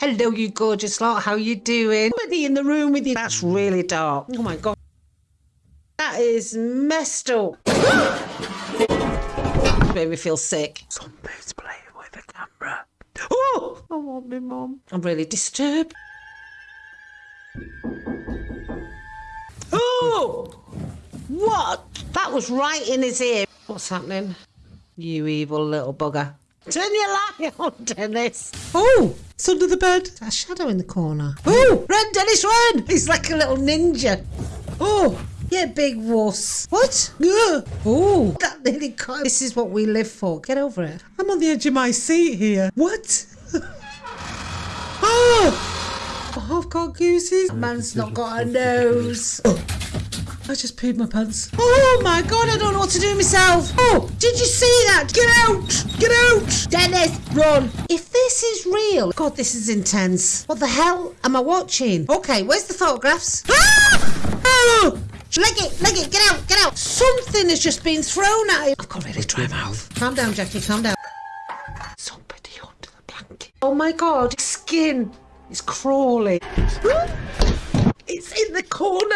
Hello, you gorgeous lot. How you doing? Somebody in the room with you. That's really dark. Oh my god. That is messed up. Made me feel sick. Somebody's playing with the camera. Oh! I want me mum. I'm really disturbed. Oh! What? That was right in his ear. What's happening? You evil little bugger. Turn your light on, Dennis. Oh, it's under the bed. There's a shadow in the corner. Oh, run, Dennis, run! He's like a little ninja. Oh, yeah, big wuss. What? Ugh. Oh, that nearly caught. This is what we live for. Get over it. I'm on the edge of my seat here. What? oh! oh, I've got gooses. Man's not got a nose. Oh. I just peed my pants. Oh my god, I don't know what to do myself. Oh, did you see that? Get out! Get out! Dennis, run! If this is real, god, this is intense. What the hell am I watching? Okay, where's the photographs? Ah! Oh! Leg it, leg it, get out, get out. Something has just been thrown at him. I've got really dry mouth. Calm down, Jackie, calm down. Somebody under the blanket. Oh my god, skin is crawling. It's in the corner.